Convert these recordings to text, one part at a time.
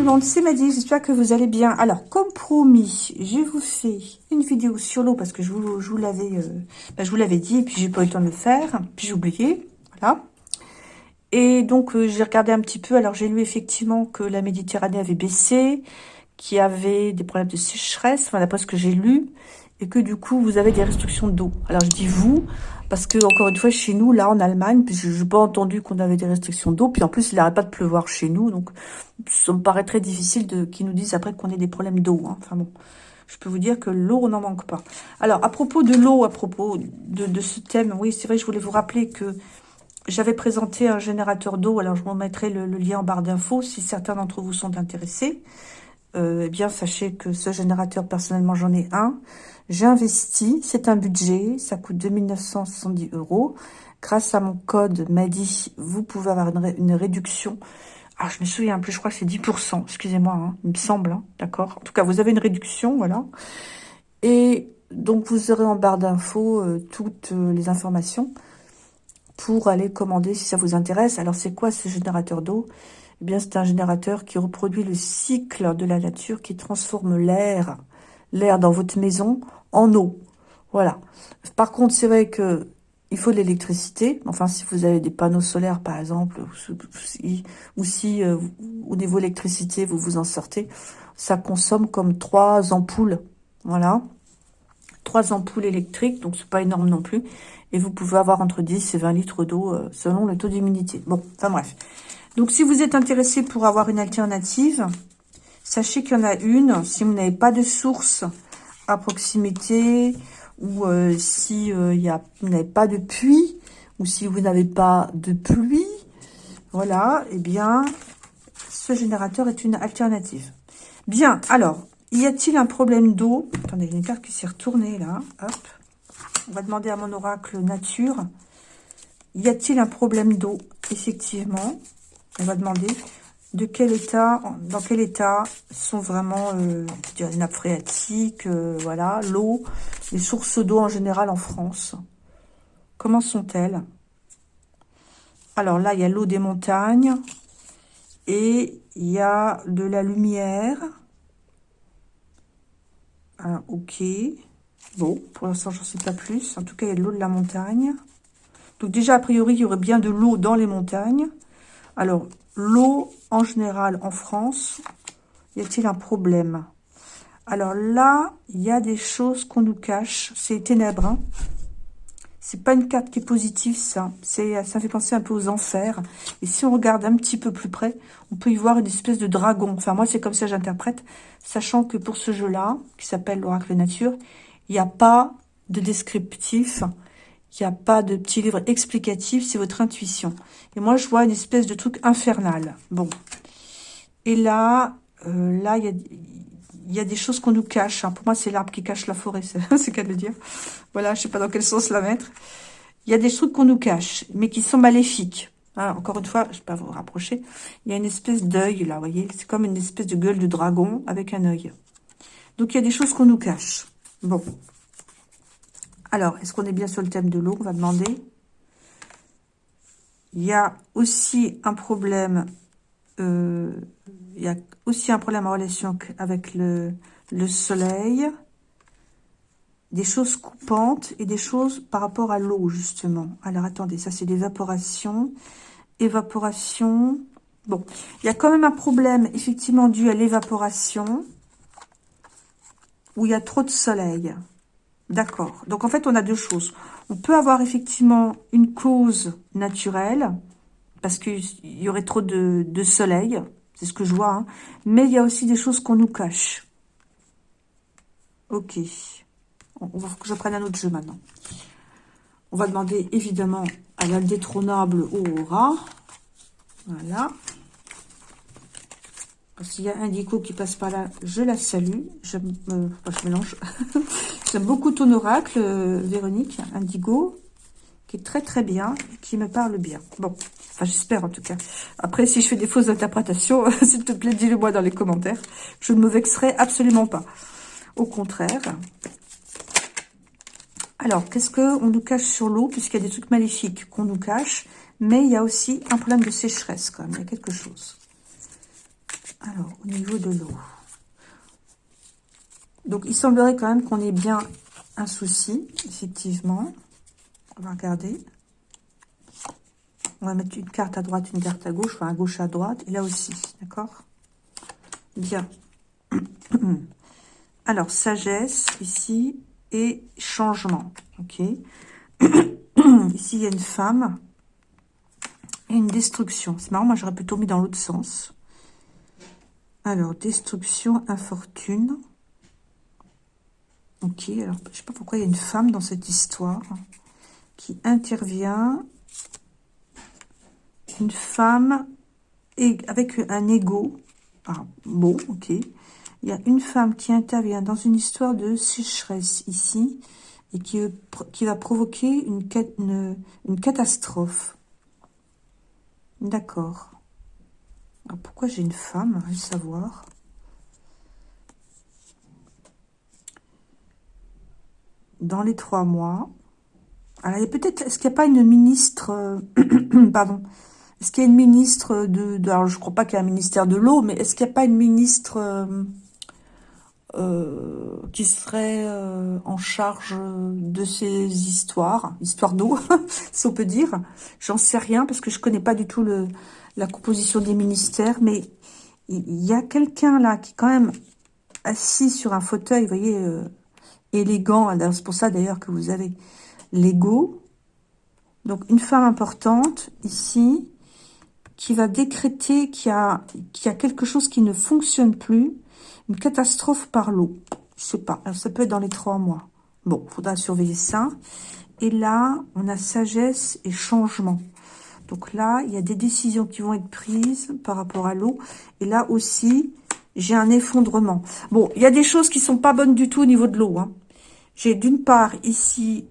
le monde, c'est Maddy, j'espère que vous allez bien. Alors, comme promis, je vous fais une vidéo sur l'eau parce que je vous, je vous l'avais euh, bah, je vous l'avais dit et puis j'ai pas eu le temps de le faire, puis j'ai oublié, voilà. Et donc, euh, j'ai regardé un petit peu, alors j'ai lu effectivement que la Méditerranée avait baissé, qu'il y avait des problèmes de sécheresse, enfin d'après ce que j'ai lu, et que du coup, vous avez des restrictions d'eau. Alors, je dis vous, parce que, encore une fois, chez nous, là, en Allemagne, je n'ai pas entendu qu'on avait des restrictions d'eau. Puis en plus, il n'arrête pas de pleuvoir chez nous. Donc, ça me paraît très difficile qu'ils nous disent après qu'on ait des problèmes d'eau. Hein. Enfin bon, je peux vous dire que l'eau, on n'en manque pas. Alors, à propos de l'eau, à propos de, ce thème, oui, c'est vrai, je voulais vous rappeler que j'avais présenté un générateur d'eau. Alors, je vous mettrai le, lien en barre d'infos si certains d'entre vous sont intéressés. Euh, eh bien, sachez que ce générateur, personnellement, j'en ai un. J'ai investi, c'est un budget, ça coûte 2970 euros. Grâce à mon code MADI, vous pouvez avoir une, réduction. Ah, je me souviens plus, je crois que c'est 10%, excusez-moi, hein, il me semble, hein, d'accord En tout cas, vous avez une réduction, voilà. Et donc, vous aurez en barre d'infos euh, toutes euh, les informations pour aller commander si ça vous intéresse. Alors, c'est quoi ce générateur d'eau? Eh bien, c'est un générateur qui reproduit le cycle de la nature, qui transforme l'air l'air dans votre maison en eau. Voilà. Par contre, c'est vrai que il faut de l'électricité. Enfin, si vous avez des panneaux solaires, par exemple, ou si, euh, au niveau électricité, vous vous en sortez, ça consomme comme trois ampoules. Voilà. Trois ampoules électriques, donc c'est pas énorme non plus. Et vous pouvez avoir entre 10 et 20 litres d'eau euh, selon le taux d'humidité. Bon, enfin bref. Donc, si vous êtes intéressé pour avoir une alternative, Sachez qu'il y en a une, si vous n'avez pas de source à proximité, ou euh, si euh, a, vous n'avez pas de puits, ou si vous n'avez pas de pluie, voilà, eh bien, ce générateur est une alternative. Bien, alors, y a-t-il un problème d'eau? Attendez, il une carte qui s'est retournée là, hop. On va demander à mon oracle nature. Y a-t-il un problème d'eau? Effectivement, on va demander de quel état, dans quel état sont vraiment euh, les nappes phréatiques, euh, voilà, l'eau, les sources d'eau en général en France. Comment sont-elles? Alors là, il y a l'eau des montagnes et il y a de la lumière. Ah, ok. Bon, pour l'instant, j'en sais pas plus. En tout cas, il y a de l'eau de la montagne. Donc déjà, a priori, il y aurait bien de l'eau dans les montagnes. Alors, l'eau en général en France, y a-t-il un problème? Alors là, il y a des choses qu'on nous cache. C'est ténèbres. Hein c'est pas une carte qui est positive, ça. C'est, ça fait penser un peu aux enfers. Et si on regarde un petit peu plus près, on peut y voir une espèce de dragon. Enfin, moi, c'est comme ça que j'interprète. Sachant que pour ce jeu-là, qui s'appelle l'Oracle Nature, il n'y a pas de descriptif. Il n'y a pas de petit livre explicatif, c'est votre intuition. Et moi, je vois une espèce de truc infernal. Bon. Et là, euh, là, il y a, des choses qu'on nous cache. Hein. Pour moi, c'est l'arbre qui cache la forêt, c'est qu'à le dire. Voilà, je sais pas dans quel sens la mettre. Il y a des trucs qu'on nous cache, mais qui sont maléfiques. Hein, encore une fois, je ne vais pas vous rapprocher. Il y a une espèce d'œil, là, vous voyez. C'est comme une espèce de gueule de dragon avec un œil. Donc, il y a des choses qu'on nous cache. Bon. Alors, est-ce qu'on est bien sur le thème de l'eau On va demander? Il y a aussi un problème, euh, il y a aussi un problème en relation avec le, le soleil, des choses coupantes et des choses par rapport à l'eau, justement. Alors, attendez, ça c'est l'évaporation. Évaporation. Bon, il y a quand même un problème, effectivement, dû à l'évaporation, où il y a trop de soleil. D'accord. Donc, en fait, on a deux choses. On peut avoir effectivement une cause naturelle, parce qu'il y aurait trop de, soleil, c'est ce que je vois, hein. mais il y a aussi des choses qu'on nous cache. Ok. On va que je prenne un autre jeu maintenant. On va demander évidemment à l'indétrônable Aurora. Voilà. S'il y a Indico qui passe par là, je la salue. Je, euh, je mélange. J'aime beaucoup ton oracle, euh, Véronique, Indigo, qui est très très bien, qui me parle bien. Bon, enfin j'espère en tout cas. Après, si je fais des fausses interprétations, s'il te plaît, dis-le moi dans les commentaires. Je ne me vexerai absolument pas. Au contraire. Alors, qu'est-ce qu'on nous cache sur l'eau Puisqu'il y a des trucs maléfiques qu'on nous cache. Mais il y a aussi un problème de sécheresse quand même. Il y a quelque chose. Alors, au niveau de l'eau. Donc, il semblerait quand même qu'on ait bien un souci, effectivement. On va regarder. On va mettre une carte à droite, une carte à gauche, enfin à gauche, à droite, et là aussi, d'accord? Bien. Alors, sagesse, ici, et changement, ok? Ici, il y a une femme et une destruction. C'est marrant, moi, j'aurais plutôt mis dans l'autre sens. Alors, destruction, infortune. Ok, alors, je sais pas pourquoi il y a une femme dans cette histoire qui intervient une femme avec un ego. Ah, bon, ok. Il y a une femme qui intervient dans une histoire de sécheresse ici et qui, qui va provoquer une, une catastrophe. D'accord. Pourquoi j'ai une femme à savoir? Dans les trois mois. Alors, peut-être... Est-ce qu'il n'y a pas une ministre... Euh, pardon est-ce qu'il y a une ministre de, alors je ne crois pas qu'il y a un ministère de l'eau, mais est-ce qu'il n'y a pas une ministre euh, euh, qui serait euh, en charge de ces histoires, histoires d'eau, si on peut dire J'en sais rien parce que je connais pas du tout le, la composition des ministères, mais il y a quelqu'un là qui est quand même assis sur un fauteuil, vous voyez, élégant. C'est pour ça d'ailleurs que vous avez l'ego. Donc une femme importante ici qui va décréter qu'il y, y a quelque chose qui ne fonctionne plus, catastrophe par l'eau. Je sais pas, ça peut être dans les trois mois. Bon, faudra surveiller ça. Et là, on a sagesse et changement. Donc là, il y a des décisions qui vont être prises par rapport à l'eau. Et là aussi, j'ai un effondrement. Bon, il y a des choses qui sont pas bonnes du tout au niveau de l'eau. Hein. J'ai d'une part ici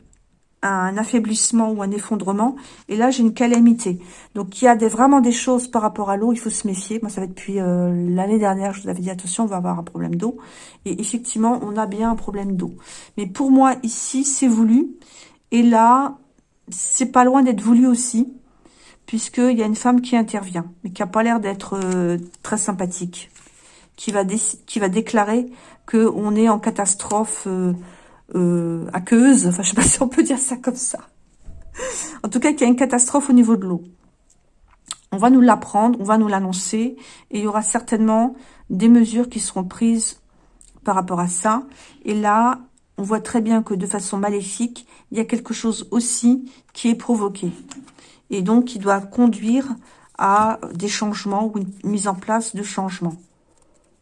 un affaiblissement ou un effondrement. Et là, j'ai une calamité. Donc, il y a vraiment des choses par rapport à l'eau, il faut se méfier. Moi, ça va depuis euh, l'année dernière, je vous avais dit, attention, on va avoir un problème d'eau. Et effectivement, on a bien un problème d'eau. Mais pour moi, ici, c'est voulu. Et là, c'est pas loin d'être voulu aussi, puisqu'il y a une femme qui intervient, mais qui a pas l'air d'être euh, très sympathique, qui va, qui va déclarer qu'on est en catastrophe... Euh, euh, aqueuse, enfin je sais pas si on peut dire ça comme ça. En tout cas, qu'il y a une catastrophe au niveau de l'eau. On va nous l'apprendre, on va nous l'annoncer, et il y aura certainement des mesures qui seront prises par rapport à ça. Et là, on voit très bien que de façon maléfique, il y a quelque chose aussi qui est provoqué. Et donc, qui doit conduire à des changements ou une mise en place de changements.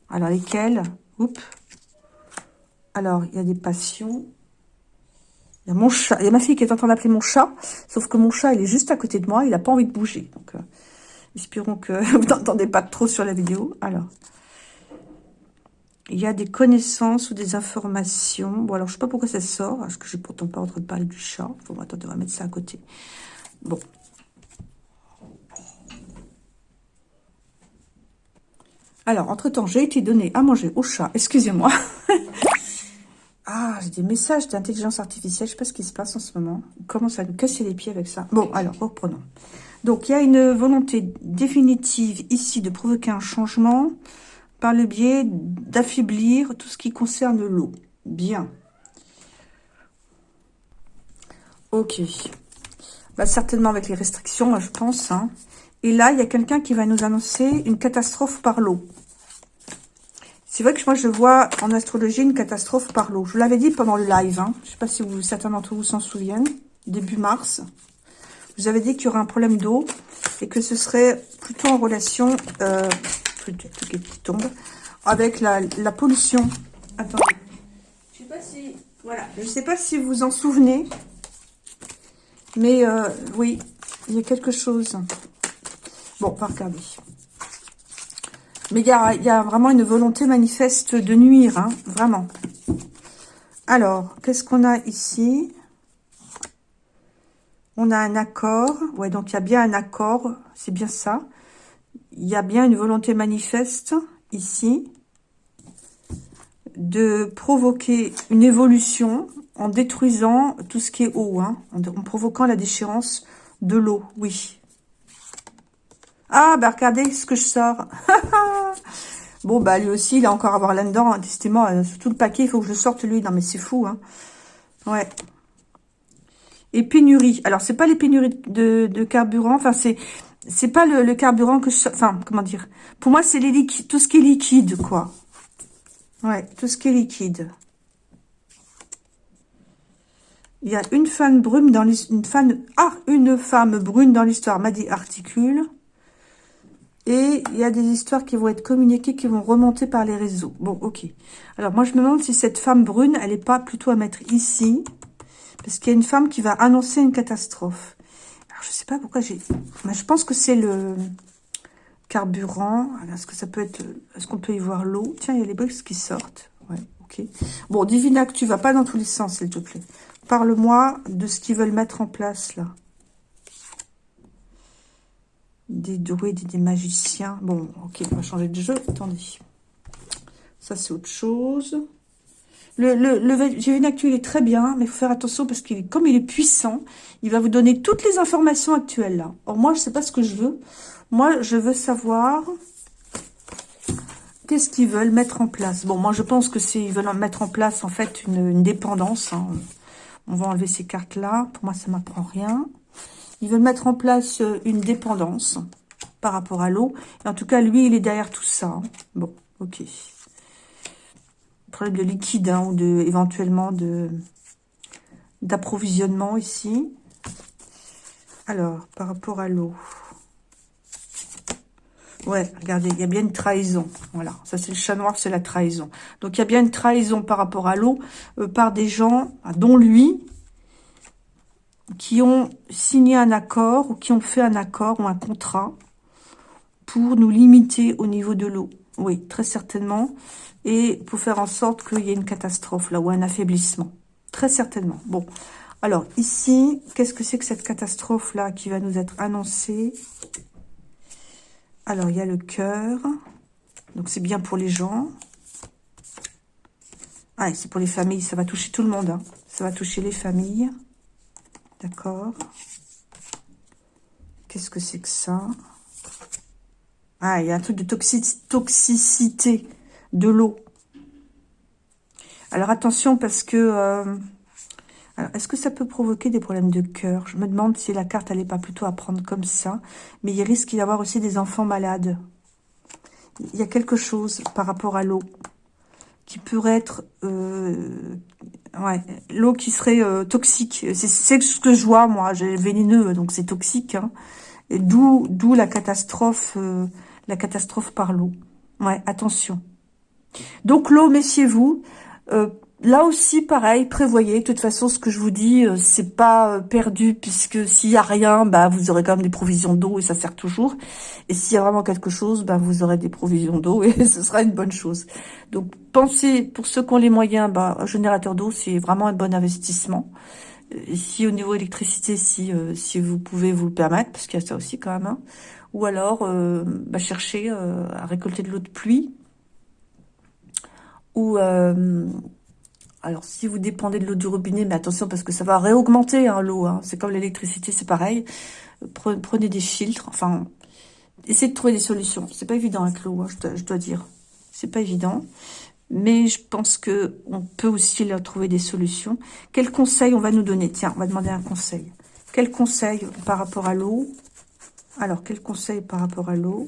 Alors, lesquels? Oups alors, il y a des passions. Il y a mon chat. Il y a ma fille qui est en train d'appeler mon chat. Sauf que mon chat, il est juste à côté de moi. Il n'a pas envie de bouger. Donc, euh, espérons que vous n'entendez pas trop sur la vidéo. Alors, il y a des connaissances ou des informations. Bon, alors, je ne sais pas pourquoi ça sort. Parce que je n'ai pourtant pas en train de parler du chat. Bon, attendez, on va mettre ça à côté. Bon. Alors, entre-temps, j'ai été donné à manger au chat. Excusez-moi. Ah, j'ai des messages d'intelligence artificielle. Je sais pas ce qui se passe en ce moment. On commence à nous casser les pieds avec ça. Bon, alors, reprenons. Donc, il y a une volonté définitive ici de provoquer un changement par le biais d'affaiblir tout ce qui concerne l'eau. Bien. Ok. Bah, certainement avec les restrictions, je pense. Hein. Et là, il y a quelqu'un qui va nous annoncer une catastrophe par l'eau. C'est vrai que moi, je vois en astrologie une catastrophe par l'eau. Je l'avais dit pendant le live. Hein. Je ne sais pas si vous, certains d'entre vous s'en souviennent. Début mars. Vous avez dit qu'il y aurait un problème d'eau et que ce serait plutôt en relation... Euh, tombe. Avec la, pollution. Attendez. Je sais pas si... Voilà. Je sais pas si vous vous en souvenez. Mais euh, oui, il y a quelque chose. Bon, on va regarder. Mais il y a, vraiment une volonté manifeste de nuire, hein, vraiment. Alors, qu'est-ce qu'on a ici? On a un accord. Ouais, donc il y a bien un accord. C'est bien ça. Il y a bien une volonté manifeste ici de provoquer une évolution en détruisant tout ce qui est eau, hein, en provoquant la déchéance de l'eau, oui. Ah, bah regardez ce que je sors. Bon, bah lui aussi, il a encore à voir là-dedans. Hein, euh, tout le paquet, il faut que je sorte lui. Non, mais c'est fou, hein. Ouais. Et pénurie. Alors, c'est pas les pénuries de, carburant. Enfin, c'est c'est pas le, carburant que je... Enfin, comment dire Pour moi, c'est tout ce qui est liquide, quoi. Ouais, tout ce qui est liquide. Il y a une femme brune dans femme ah une femme brune dans l'histoire m'a dit articule. Et il y a des histoires qui vont être communiquées, qui vont remonter par les réseaux. Bon, ok. Alors, moi, je me demande si cette femme brune, elle n'est pas plutôt à mettre ici. Parce qu'il y a une femme qui va annoncer une catastrophe. Alors, je sais pas pourquoi j'ai... Mais je pense que c'est le carburant. Est-ce que ça peut être... Est-ce qu'on peut y voir l'eau? Tiens, il y a les briques qui sortent. Ouais, ok. Bon, Divina, que tu vas pas dans tous les sens, s'il te plaît. Parle-moi de ce qu'ils veulent mettre en place, là des druides et des magiciens. Bon, ok, on va changer de jeu. Attendez. Ça, c'est autre chose. Le, le, le est très bien, mais il faut faire attention parce qu'il comme il est puissant, il va vous donner toutes les informations actuelles. Or, moi, je sais pas ce que je veux. Moi, je veux savoir qu'est-ce qu'ils veulent mettre en place. Bon, moi, je pense que c'est ils veulent mettre en place, en fait, une, dépendance. Hein. On va enlever ces cartes-là. Pour moi, ça m'apprend rien. Ils veulent mettre en place euh, une dépendance par rapport à l'eau. En tout cas, lui, il est derrière tout ça. Hein. Bon, ok. Problème de liquide hein, ou de, éventuellement de d'approvisionnement ici. Alors, par rapport à l'eau. Ouais, regardez, il y a bien une trahison. Voilà, ça c'est le chat noir, c'est la trahison. Donc il y a bien une trahison par rapport à l'eau euh, par des gens, dont lui, qui ont signé un accord ou qui ont fait un accord ou un contrat pour nous limiter au niveau de l'eau. Oui, très certainement. Et pour faire en sorte qu'il y ait une catastrophe là ou un affaiblissement. Très certainement. Bon, alors ici, qu'est-ce que c'est que cette catastrophe là qui va nous être annoncée? Alors, il y a le cœur. Donc, c'est bien pour les gens. Ah, c'est pour les familles. Ça va toucher tout le monde. Hein. Ça va toucher les familles. D'accord. Qu'est-ce que c'est que ça? Ah, il y a un truc de toxicité de l'eau. Alors attention parce que... Euh, est-ce que ça peut provoquer des problèmes de cœur? Je me demande si la carte n'allait pas plutôt à prendre comme ça. Mais il risque d'y avoir aussi des enfants malades. Il y a quelque chose par rapport à l'eau qui pourrait être euh, ouais, l'eau qui serait euh, toxique. C'est ce que je vois, moi. J'ai vénéneux, donc c'est toxique. Hein. D'où d'où la catastrophe, euh, la catastrophe par l'eau. Ouais, attention. Donc l'eau, messieurs-vous, Là aussi, pareil, prévoyez. De toute façon, ce que je vous dis, euh, c'est pas euh, perdu, puisque s'il y a rien, bah, vous aurez quand même des provisions d'eau et ça sert toujours. Et s'il y a vraiment quelque chose, bah, vous aurez des provisions d'eau et ce sera une bonne chose. Donc, pensez, pour ceux qui ont les moyens, bah, un générateur d'eau, c'est vraiment un bon investissement. si au niveau électricité, si euh, si vous pouvez vous le permettre, parce qu'il y a ça aussi quand même. Hein. Ou alors, bah, chercher à récolter de l'eau de pluie. Ou alors, si vous dépendez de l'eau du robinet, mais attention, parce que ça va réaugmenter hein, l'eau. Hein. C'est comme l'électricité, c'est pareil. Prenez des filtres. Enfin, essayez de trouver des solutions. C'est pas évident avec l'eau, hein, je, dois, dire. C'est pas évident. Mais je pense que on peut aussi leur trouver des solutions. Quel conseil on va nous donner? Tiens, on va demander un conseil. Quel conseil par rapport à l'eau? Alors, quel conseil par rapport à l'eau?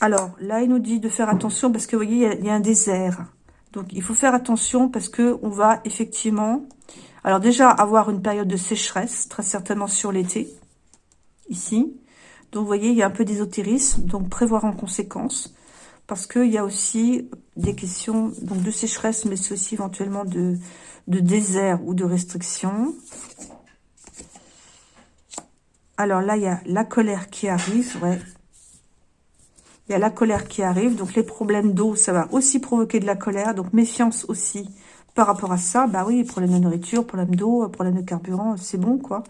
Alors, là, il nous dit de faire attention parce que, vous voyez, il y, a un désert. Donc, il faut faire attention parce que on va effectivement... Alors, déjà, avoir une période de sécheresse, très certainement sur l'été, ici. Donc, vous voyez, il y a un peu d'ésotérisme, donc prévoir en conséquence. Parce qu'il y a aussi des questions de sécheresse, mais c'est aussi éventuellement de, de désert ou de restriction. Alors là, il y a la colère qui arrive, ouais, il y a la colère qui arrive. Donc, les problèmes d'eau, ça va aussi provoquer de la colère. Donc, méfiance aussi par rapport à ça. Bah oui, problème de nourriture, problème d'eau, problème de carburant, c'est bon, quoi.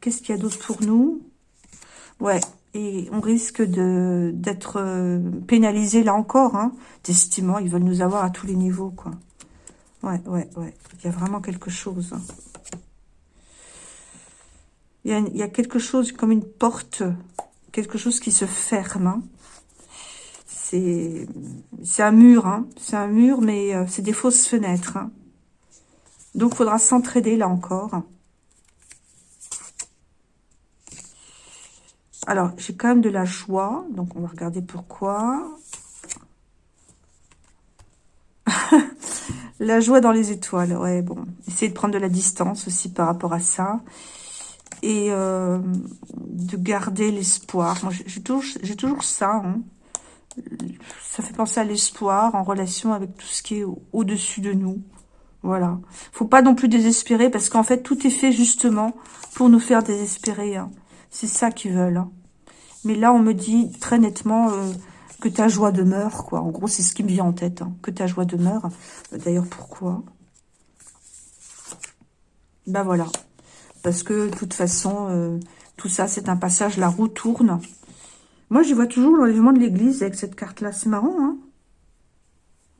Qu'est-ce qu'il y a d'autre pour nous? Ouais, et on risque de d'être euh, pénalisé là encore. Hein. D'estimant, ils veulent nous avoir à tous les niveaux, quoi. Ouais, ouais, ouais. Il y a vraiment quelque chose. Hein. Il, y a, il y a quelque chose comme une porte, quelque chose qui se ferme. Hein. C'est un mur, hein. c'est un mur, mais euh, c'est des fausses fenêtres. Hein. Donc, faudra s'entraider là encore. Alors, j'ai quand même de la joie. Donc, on va regarder pourquoi. la joie dans les étoiles. Ouais, bon. Essayez de prendre de la distance aussi par rapport à ça. Et euh, de garder l'espoir. J'ai toujours, toujours ça. Hein. Ça fait penser à l'espoir en relation avec tout ce qui est au-dessus de nous. Voilà. Faut pas non plus désespérer parce qu'en fait, tout est fait justement pour nous faire désespérer. Hein. C'est ça qu'ils veulent. Hein. Mais là, on me dit très nettement euh, que ta joie demeure, quoi. En gros, c'est ce qui me vient en tête, hein, que ta joie demeure. D'ailleurs, pourquoi? Ben voilà. Parce que, de toute façon, euh, tout ça, c'est un passage, la roue tourne. Moi, je vois toujours l'enlèvement de l'église avec cette carte-là. C'est marrant, hein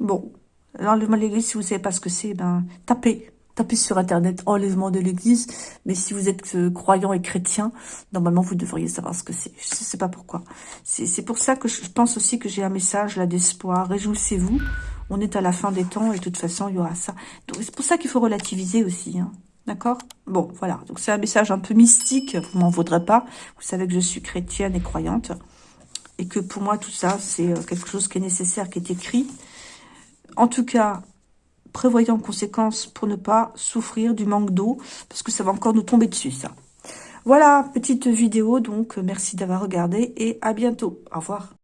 Bon. L'enlèvement de l'église, si vous ne savez pas ce que c'est, ben, tapez tapez sur Internet enlèvement de l'église. Mais si vous êtes euh, croyant et chrétien, normalement, vous devriez savoir ce que c'est. Je ne sais pas pourquoi. C'est pour ça que je pense aussi que j'ai un message là d'espoir. Réjouissez-vous. On est à la fin des temps et de toute façon, il y aura ça. C'est pour ça qu'il faut relativiser aussi. Hein. D'accord? Bon, voilà. Donc, c'est un message un peu mystique. Vous m'en vaudrez pas. Vous savez que je suis chrétienne et croyante. Et que pour moi, tout ça, c'est euh, quelque chose qui est nécessaire, qui est écrit. En tout cas, prévoyez en conséquence pour ne pas souffrir du manque d'eau, parce que ça va encore nous tomber dessus, ça. Voilà, petite vidéo, donc merci d'avoir regardé et à bientôt. Au revoir.